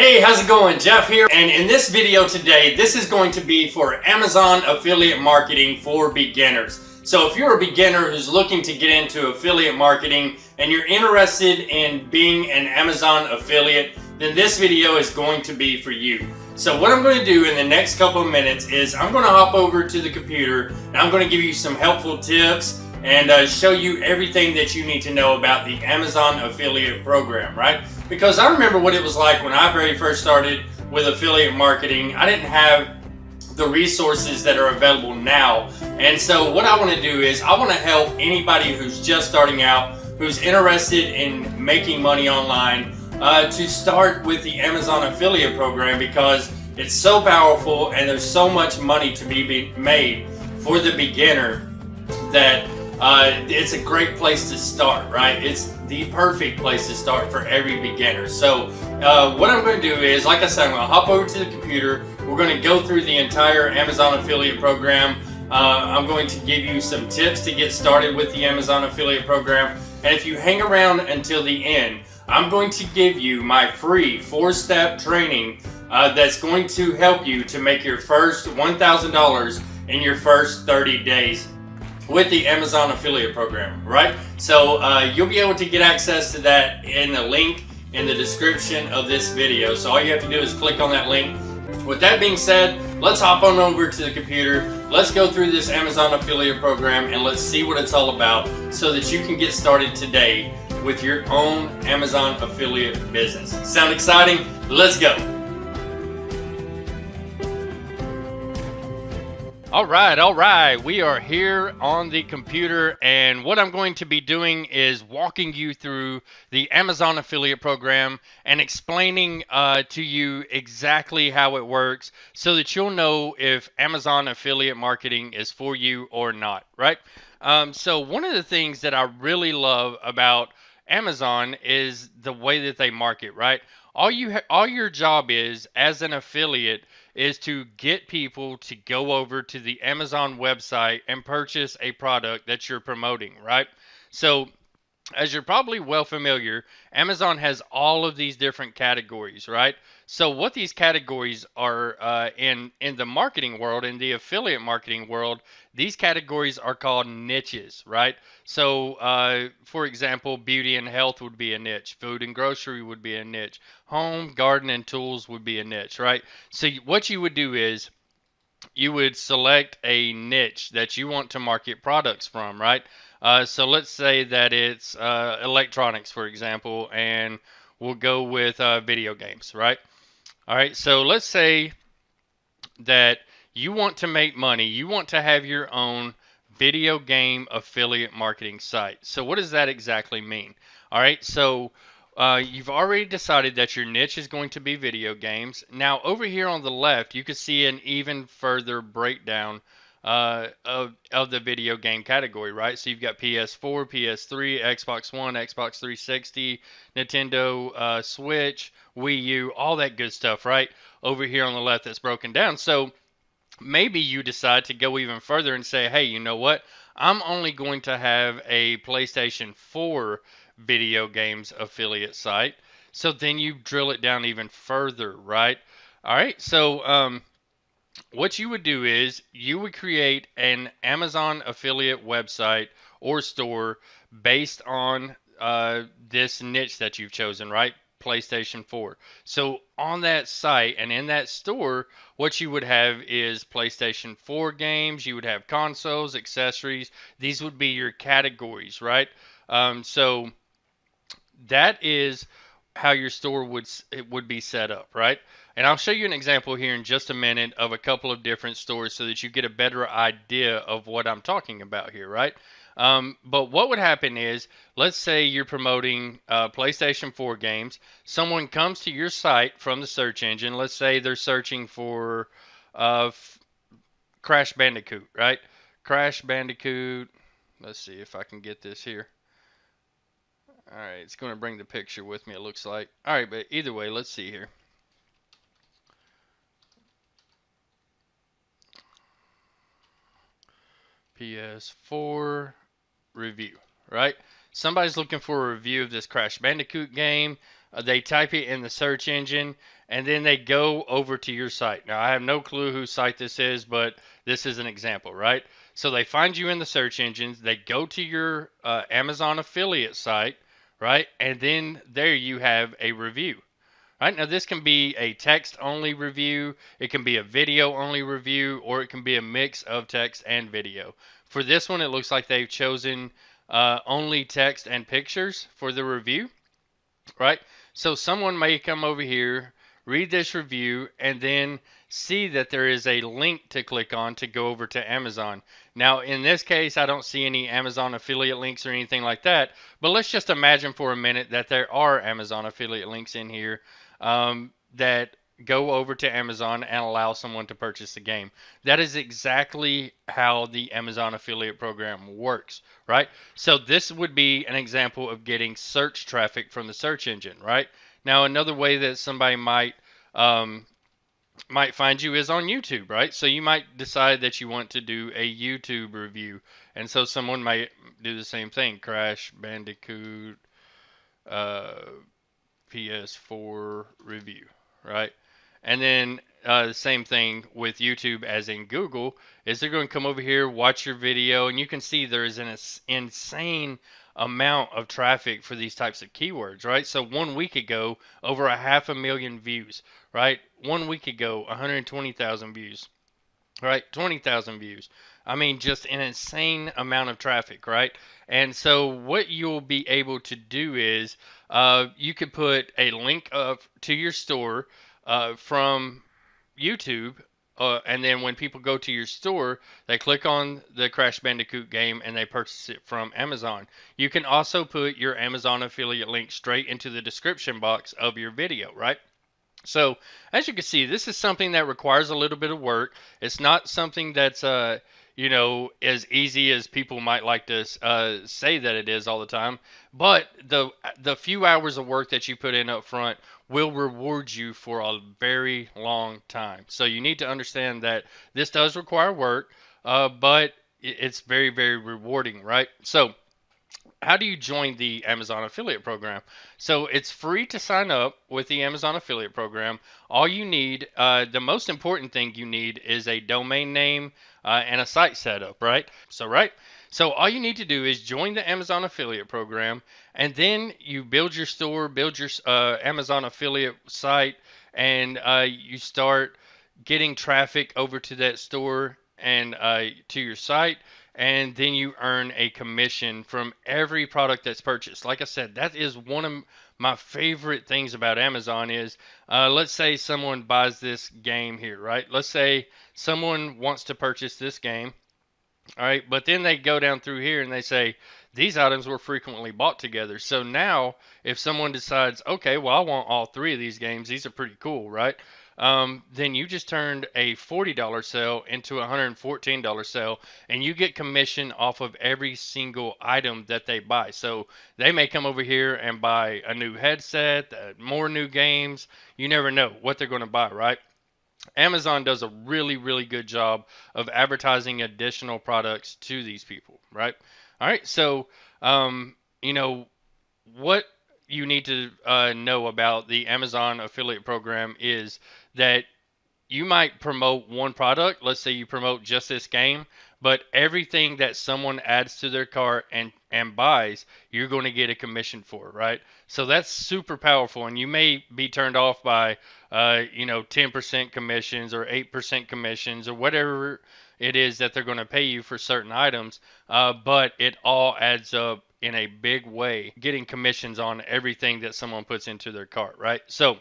Hey, how's it going? Jeff here. And in this video today, this is going to be for Amazon affiliate marketing for beginners. So if you're a beginner who's looking to get into affiliate marketing and you're interested in being an Amazon affiliate, then this video is going to be for you. So what I'm going to do in the next couple of minutes is I'm going to hop over to the computer and I'm going to give you some helpful tips and uh, show you everything that you need to know about the Amazon affiliate program, right? Because I remember what it was like when I very first started with affiliate marketing. I didn't have the resources that are available now. And so what I want to do is I want to help anybody who's just starting out, who's interested in making money online, uh, to start with the Amazon affiliate program because it's so powerful and there's so much money to be made for the beginner that uh, it's a great place to start, right? It's the perfect place to start for every beginner. So uh, what I'm going to do is, like I said, I'm going to hop over to the computer. We're going to go through the entire Amazon affiliate program. Uh, I'm going to give you some tips to get started with the Amazon affiliate program. And if you hang around until the end, I'm going to give you my free four-step training uh, that's going to help you to make your first $1,000 in your first 30 days with the Amazon affiliate program, right? So uh, you'll be able to get access to that in the link in the description of this video. So all you have to do is click on that link. With that being said, let's hop on over to the computer. Let's go through this Amazon affiliate program and let's see what it's all about so that you can get started today with your own Amazon affiliate business. Sound exciting? Let's go. All right, all right. We are here on the computer, and what I'm going to be doing is walking you through the Amazon affiliate program and explaining uh, to you exactly how it works so that you'll know if Amazon affiliate marketing is for you or not, right? Um, so, one of the things that I really love about Amazon is the way that they market, right? All you all your job is as an affiliate is to get people to go over to the Amazon website and purchase a product that you're promoting, right? So, as you're probably well familiar, Amazon has all of these different categories, right? So what these categories are uh, in in the marketing world, in the affiliate marketing world, these categories are called niches, right? So, uh, for example, beauty and health would be a niche, food and grocery would be a niche, home, garden, and tools would be a niche, right? So what you would do is you would select a niche that you want to market products from, right? Uh, so let's say that it's uh, electronics, for example, and we'll go with uh, video games, right? All right, so let's say that you want to make money, you want to have your own video game affiliate marketing site. So, what does that exactly mean? All right, so uh, you've already decided that your niche is going to be video games. Now, over here on the left, you can see an even further breakdown uh, of, of the video game category, right? So you've got PS4, PS3, Xbox One, Xbox 360, Nintendo uh, Switch, Wii U, all that good stuff, right? Over here on the left that's broken down. So maybe you decide to go even further and say, hey, you know what? I'm only going to have a PlayStation 4 video games affiliate site. So then you drill it down even further, right? All right. So um, what you would do is you would create an Amazon affiliate website or store based on uh, this niche that you've chosen, right? PlayStation 4. So on that site and in that store, what you would have is PlayStation 4 games, you would have consoles, accessories. These would be your categories, right? Um, so that is how your store would it would be set up, right? And I'll show you an example here in just a minute of a couple of different stores so that you get a better idea of what I'm talking about here, right? Um, but what would happen is, let's say you're promoting uh, PlayStation 4 games. Someone comes to your site from the search engine. Let's say they're searching for uh, f- Crash Bandicoot, right? Crash Bandicoot. Let's see if I can get this here. All right, it's going to bring the picture with me, it looks like. All right, but either way, let's see here. PS4 review, right? Somebody's looking for a review of this Crash Bandicoot game. uh, they type it in the search engine, and then they go over to your site. Now, I have no clue whose site this is, but this is an example, right? So they find you in the search engines, they go to your uh, Amazon affiliate site, right? And then there you have a review. Right now, this can be a text only review, it can be a video only review, or it can be a mix of text and video. For this one, it looks like they've chosen uh, only text and pictures for the review, right? So someone may come over here, read this review, and then see that there is a link to click on to go over to Amazon. Now, in this case, I don't see any Amazon affiliate links or anything like that, but let's just imagine for a minute that there are Amazon affiliate links in here um, that go over to Amazon and allow someone to purchase the game. That is exactly how the Amazon affiliate program works, right? So this would be an example of getting search traffic from the search engine, right? Now another way that somebody might um, might find you is on YouTube, right? So you might decide that you want to do a YouTube review, and so someone might do the same thing: Crash Bandicoot. Uh, PS4 review, right? And then uh, the same thing with YouTube as in Google is they're going to come over here, watch your video, and you can see there is an insane amount of traffic for these types of keywords, right? So one week ago, over a half a million views, right? One week ago, 120,000 views, right? 20,000 views. I mean, just an insane amount of traffic, right? And so what you'll be able to do is uh, you could put a link of to your store uh, from YouTube, uh, and then when people go to your store, they click on the Crash Bandicoot game and they purchase it from Amazon. You can also put your Amazon affiliate link straight into the description box of your video, right? So as you can see, this is something that requires a little bit of work. It's not something that's uh, you know, as easy as people might like to uh, say that it is all the time. But the the few hours of work that you put in up front will reward you for a very long time. So you need to understand that this does require work, uh, but it's very very rewarding, right? So how do you join the Amazon affiliate program? So it's free to sign up with the Amazon affiliate program. All you need, uh, the most important thing you need is a domain name uh, and a site setup, right? So, right. So all you need to do is join the Amazon affiliate program, and then you build your store, build your uh, Amazon affiliate site, and uh, you start getting traffic over to that store and uh, to your site and then you earn a commission from every product that's purchased. Like I said, that is one of my favorite things about Amazon is uh, let's say someone buys this game here, right? Let's say someone wants to purchase this game, all right, but then they go down through here and they say these items were frequently bought together. So now if someone decides, okay, well I want all three of these games, these are pretty cool, right? Um, then you just turned a $40 sale into a $114 sale, and you get commission off of every single item that they buy. So they may come over here and buy a new headset, uh, more new games. You never know what they're going to buy, right? Amazon does a really, really good job of advertising additional products to these people, right? All right, so um, you know what you need to uh, know about the Amazon affiliate program is that you might promote one product. Let's say you promote just this game, but everything that someone adds to their cart and and buys, you're going to get a commission for, right? So that's super powerful, and you may be turned off by, uh, you know, 10% commissions or 8% commissions or whatever it is that they're going to pay you for certain items, uh, but it all adds up in a big way, getting commissions on everything that someone puts into their cart, right? So,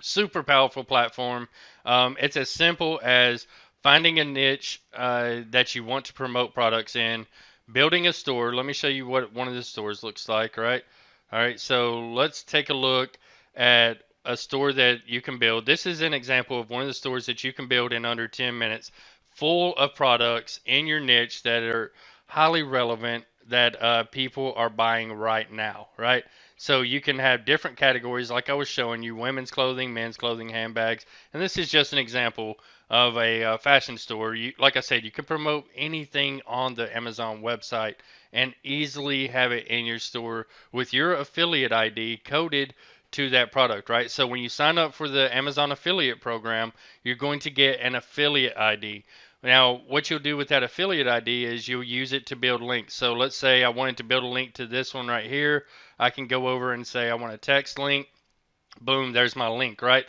super powerful platform. Um, it's as simple as finding a niche uh, that you want to promote products in, building a store. Let me show you what one of the stores looks like, right? All right, so let's take a look at a store that you can build. This is an example of one of the stores that you can build in under 10 minutes, full of products in your niche that are highly relevant that uh, people are buying right now, right? So you can have different categories, like I was showing you women's clothing, men's clothing, handbags. And this is just an example of a uh, fashion store. You, like I said, you can promote anything on the Amazon website and easily have it in your store with your affiliate ID coded to that product, right? So when you sign up for the Amazon affiliate program, you're going to get an affiliate ID. Now, what you'll do with that affiliate ID is you'll use it to build links. So let's say I wanted to build a link to this one right here. I can go over and say I want a text link. Boom, there's my link, right?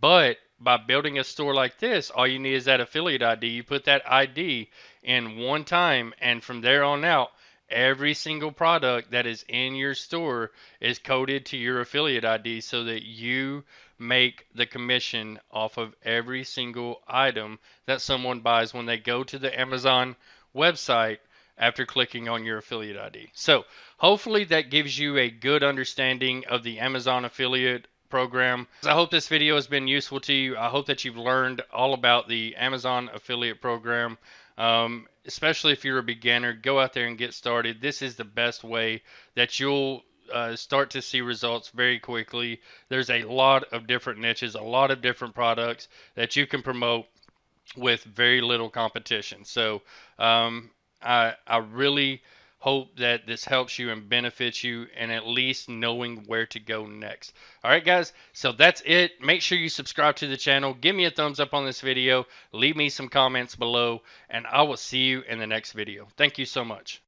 But by building a store like this, all you need is that affiliate ID. You put that ID in one time, and from there on out, every single product that is in your store is coded to your affiliate ID so that you make the commission off of every single item that someone buys when they go to the Amazon website after clicking on your affiliate ID. So, hopefully, that gives you a good understanding of the Amazon affiliate program. I hope this video has been useful to you. I hope that you've learned all about the Amazon affiliate program. Um, especially if you're a beginner, go out there and get started. This is the best way that you'll uh, start to see results very quickly. There's a lot of different niches, a lot of different products that you can promote with very little competition. So um, I, I really hope that this helps you and benefits you and at least knowing where to go next. All right, guys, so that's it. Make sure you subscribe to the channel. Give me a thumbs up on this video. Leave me some comments below, and I will see you in the next video. Thank you so much.